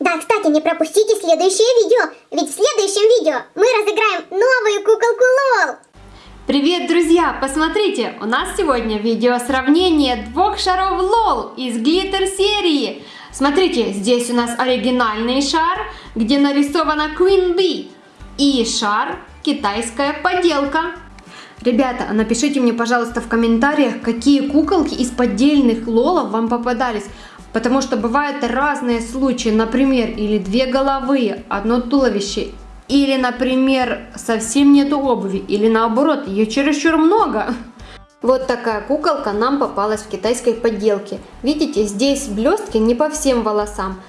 Да, кстати, не пропустите следующее видео, ведь в следующем видео мы разыграем новую куколку Лол. Привет, друзья! Посмотрите, у нас сегодня видео сравнение двух шаров LOL из глиттер серии. Смотрите, здесь у нас оригинальный шар, где нарисована Queen Bee. И шар китайская поделка. Ребята, напишите мне, пожалуйста, в комментариях, какие куколки из поддельных лолов вам попадались. Потому что бывают разные случаи, например, или две головы, одно туловище, или, например, совсем нету обуви, или наоборот, ее чересчур много. Вот такая куколка нам попалась в китайской подделке. Видите, здесь блестки не по всем волосам.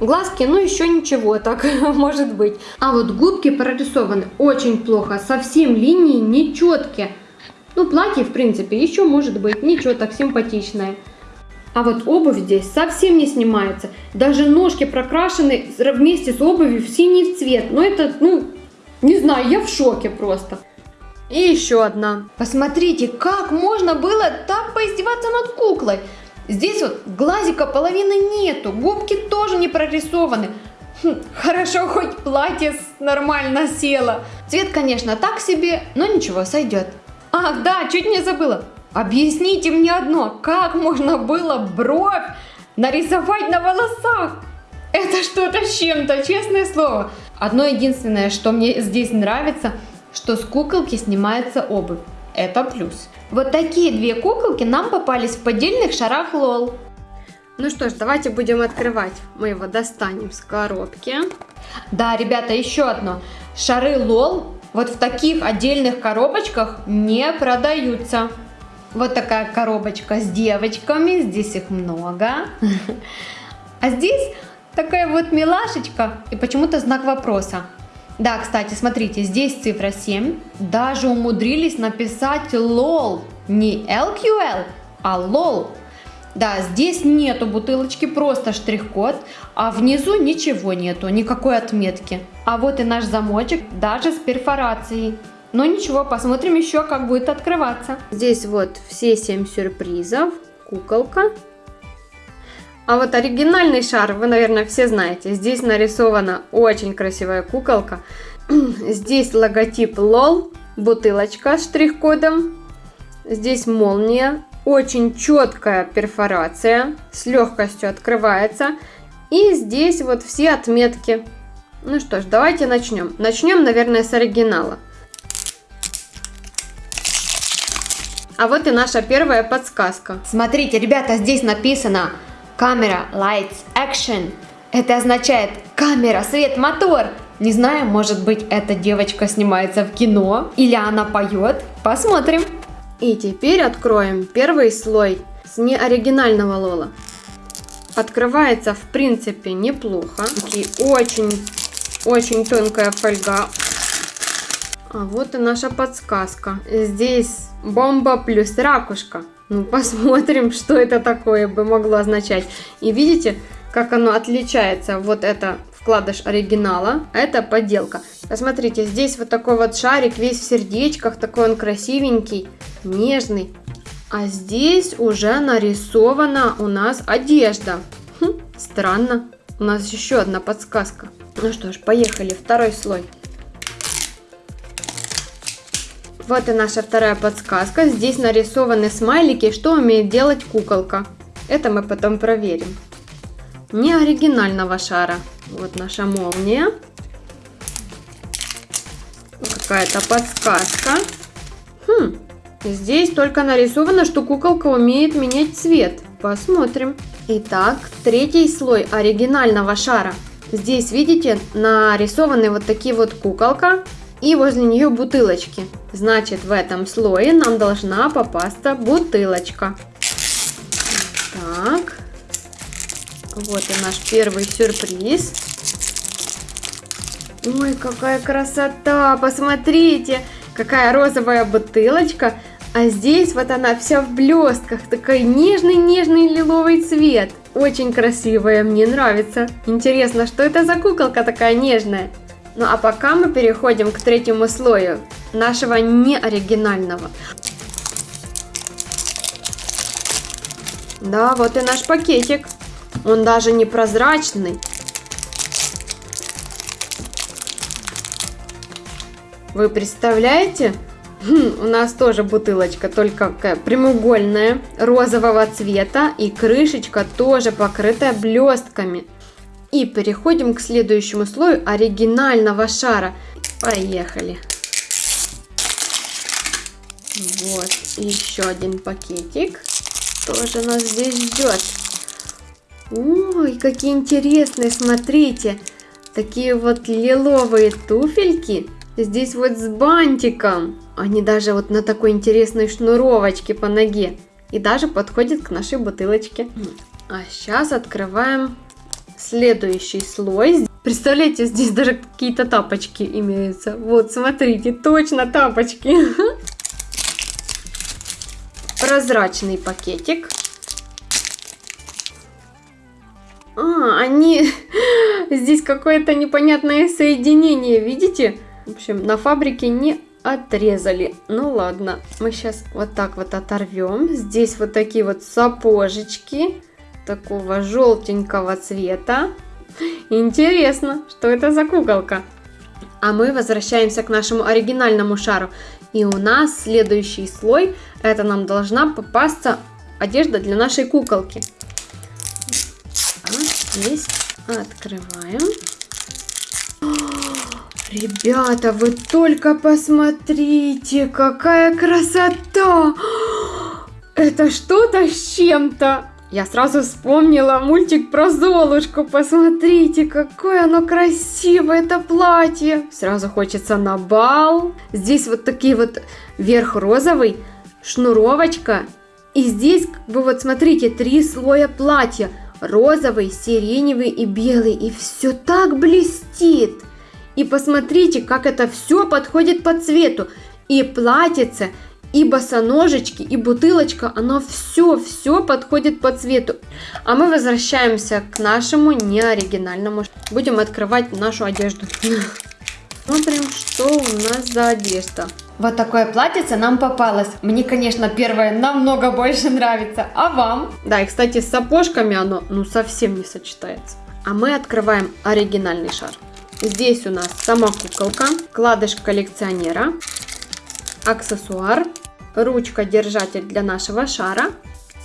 Глазки, ну еще ничего, так может быть. А вот губки прорисованы очень плохо, совсем линии нечеткие. Ну, платье, в принципе, еще может быть, ничего, так симпатичное. А вот обувь здесь совсем не снимается. Даже ножки прокрашены вместе с обувью в синий цвет. Ну это, ну, не знаю, я в шоке просто. И еще одна. Посмотрите, как можно было так поиздеваться над куклой. Здесь вот глазика половины нету, губки тоже не прорисованы. Хм, хорошо, хоть платье нормально село. Цвет, конечно, так себе, но ничего, сойдет. Ах, да, чуть не забыла. Объясните мне одно, как можно было бровь нарисовать на волосах? Это что-то с чем-то, честное слово. Одно единственное, что мне здесь нравится, что с куколки снимается обувь. Это плюс. Вот такие две куколки нам попались в поддельных шарах лол. Ну что ж, давайте будем открывать. Мы его достанем с коробки. Да, ребята, еще одно. Шары лол вот в таких отдельных коробочках не продаются. Вот такая коробочка с девочками, здесь их много. А здесь такая вот милашечка и почему-то знак вопроса. Да, кстати, смотрите, здесь цифра 7. Даже умудрились написать LOL. Не LQL, а LOL. Да, здесь нету бутылочки, просто штрих-код, а внизу ничего нету, никакой отметки. А вот и наш замочек, даже с перфорацией. Но ничего, посмотрим еще, как будет открываться. Здесь вот все 7 сюрпризов, куколка. А вот оригинальный шар, вы, наверное, все знаете. Здесь нарисована очень красивая куколка. Здесь логотип LOL, бутылочка с штрих-кодом. Здесь молния, очень четкая перфорация, с легкостью открывается. И здесь вот все отметки. Ну что ж, давайте начнем. Начнем, наверное, с оригинала. А вот и наша первая подсказка. Смотрите, ребята, здесь написано камера lights action. Это означает камера, свет, мотор. Не знаю, может быть эта девочка снимается в кино или она поет. Посмотрим. И теперь откроем первый слой с неоригинального лола. Открывается в принципе неплохо. Очень, очень тонкая фольга. А вот и наша подсказка. Здесь бомба плюс ракушка. Ну, посмотрим, что это такое бы могло означать. И видите, как оно отличается. Вот это вкладыш оригинала, а это подделка. Посмотрите, здесь вот такой вот шарик, весь в сердечках, такой он красивенький, нежный. А здесь уже нарисована у нас одежда. Хм, странно. У нас еще одна подсказка. Ну что ж, поехали, второй слой. Вот и наша вторая подсказка. Здесь нарисованы смайлики, что умеет делать куколка. Это мы потом проверим. Не оригинального шара. Вот наша молния. Какая-то подсказка. Хм, здесь только нарисовано, что куколка умеет менять цвет. Посмотрим. Итак, третий слой оригинального шара. Здесь, видите, нарисованы вот такие вот куколка и возле нее бутылочки. Значит, в этом слое нам должна попасться бутылочка. Так. Вот и наш первый сюрприз. Ой, какая красота! Посмотрите, какая розовая бутылочка. А здесь вот она вся в блестках. Такой нежный-нежный лиловый цвет. Очень красивая, мне нравится. Интересно, что это за куколка такая нежная? Ну а пока мы переходим к третьему слою нашего неоригинального. Да, вот и наш пакетик. Он даже не прозрачный. Вы представляете? Хм, у нас тоже бутылочка, только прямоугольная, розового цвета и крышечка тоже покрытая блестками. И переходим к следующему слою оригинального шара. Поехали. Вот, еще один пакетик. Тоже нас здесь ждет. Ой, какие интересные, смотрите. Такие вот лиловые туфельки. Здесь вот с бантиком. Они даже вот на такой интересной шнуровочке по ноге. И даже подходит к нашей бутылочке. А сейчас открываем следующий слой. Представляете, здесь даже какие-то тапочки имеются. Вот, смотрите, точно тапочки. Прозрачный пакетик. А, они... Здесь какое-то непонятное соединение, видите? В общем, на фабрике не отрезали. Ну ладно, мы сейчас вот так вот оторвем. Здесь вот такие вот сапожечки такого желтенького цвета. Интересно, что это за куколка? А мы возвращаемся к нашему оригинальному шару. И у нас следующий слой, это нам должна попасться одежда для нашей куколки. Здесь открываем. Ребята, вы только посмотрите, какая красота! Это что-то с чем-то. Я сразу вспомнила мультик про Золушку. Посмотрите, какое оно красивое, это платье. Сразу хочется на бал. Здесь вот такие вот верх розовый, шнуровочка. И здесь, как бы вот смотрите, три слоя платья розовый, сиреневый и белый. И все так блестит. И посмотрите, как это все подходит по цвету. И платьице, и босоножечки, и бутылочка, оно все-все подходит по цвету. А мы возвращаемся к нашему неоригинальному. Будем открывать нашу одежду. Смотрим, что у нас за одежда. Вот такое платьице нам попалось. Мне, конечно, первое намного больше нравится. А вам? Да, и, кстати, с сапожками оно, ну, совсем не сочетается. А мы открываем оригинальный шар. Здесь у нас сама куколка, кладыш коллекционера, аксессуар, ручка-держатель для нашего шара,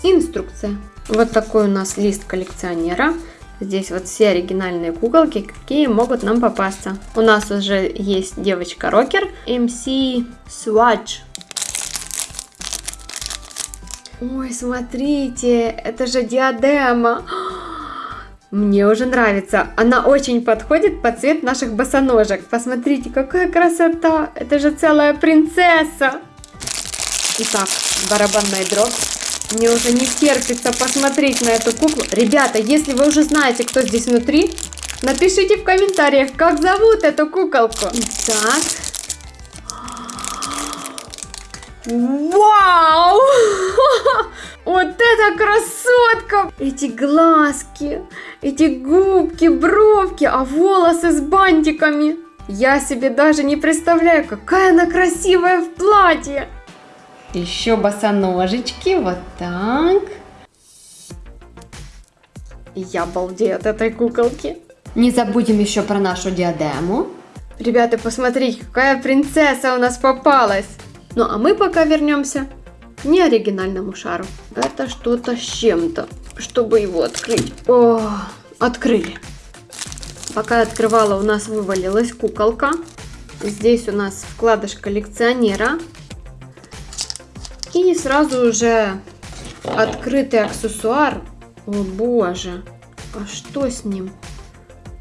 инструкция. Вот такой у нас лист коллекционера. Здесь вот все оригинальные куколки, какие могут нам попасться. У нас уже есть девочка-рокер MC Swatch. Ой, смотрите, это же диадема. Мне уже нравится. Она очень подходит под цвет наших босоножек. Посмотрите, какая красота. Это же целая принцесса. Итак, барабанная дробь. Мне уже не терпится посмотреть на эту куклу. Ребята, если вы уже знаете, кто здесь внутри, напишите в комментариях, как зовут эту куколку. Итак. Вау! Вот это красотка! Эти глазки, эти губки, бровки, а волосы с бантиками. Я себе даже не представляю, какая она красивая в платье. Еще босоножечки, вот так. Я балдею от этой куколки. Не забудем еще про нашу диадему. Ребята, посмотрите, какая принцесса у нас попалась. Ну а мы пока вернемся к неоригинальному шару. Это что-то с чем-то, чтобы его открыть. О, открыли. Пока открывала, у нас вывалилась куколка. Здесь у нас вкладыш коллекционера. И сразу уже открытый аксессуар. О боже, а что с ним?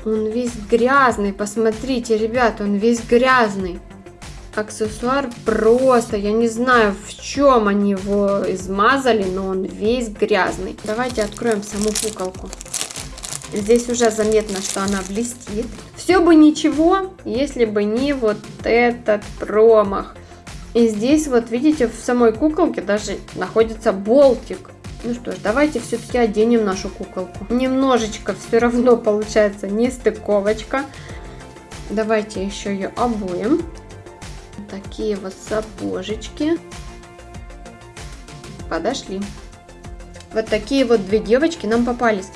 Он весь грязный, посмотрите, ребята, он весь грязный. Аксессуар просто, я не знаю, в чем они его измазали, но он весь грязный. Давайте откроем саму куколку. Здесь уже заметно, что она блестит. Все бы ничего, если бы не вот этот промах. И здесь вот видите, в самой куколке даже находится болтик. Ну что ж, давайте все-таки оденем нашу куколку. Немножечко все равно получается не стыковочка. Давайте еще ее обуем. Такие вот сапожечки. Подошли. Вот такие вот две девочки нам попались.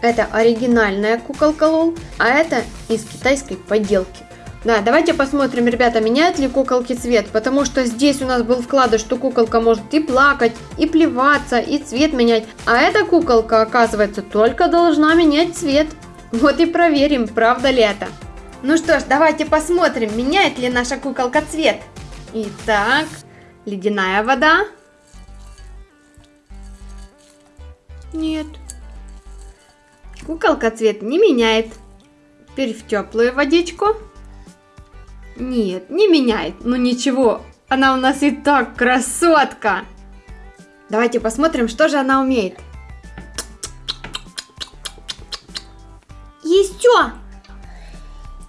Это оригинальная куколка Лол, а это из китайской поделки. Да, давайте посмотрим, ребята, меняют ли куколки цвет, потому что здесь у нас был вкладыш, что куколка может и плакать, и плеваться, и цвет менять, а эта куколка, оказывается, только должна менять цвет. Вот и проверим, правда ли это. Ну что ж, давайте посмотрим, меняет ли наша куколка цвет. Итак, ледяная вода. Нет. Куколка цвет не меняет. Теперь в теплую водичку. Нет, не меняет. Ну ничего, она у нас и так красотка. Давайте посмотрим, что же она умеет. Еще.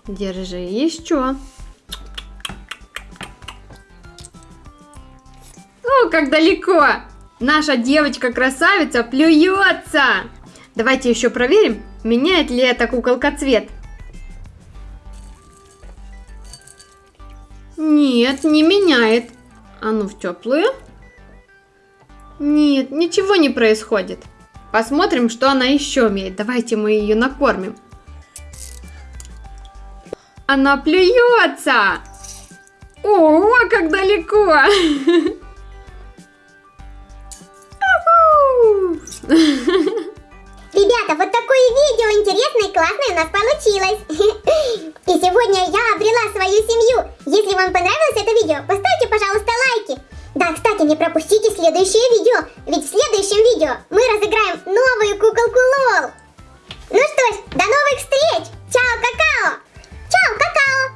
Держи, еще. О, как далеко. Наша девочка-красавица плюется. Давайте еще проверим, меняет ли эта куколка цвет. Нет, не меняет. А ну в теплую. Нет, ничего не происходит. Посмотрим, что она еще умеет. Давайте мы ее накормим. Она плюется. Ого, как далеко. Ребята, вот такое видео интересное и классное у нас получилось. И сегодня я обрела свою семью. Если вам понравилось это видео, поставьте, пожалуйста, лайки. Да, кстати, не пропустите следующее видео, ведь в следующем видео мы разыграем новую куколку Лол. Ну что ж, до новых встреч! Чао, какао! cacao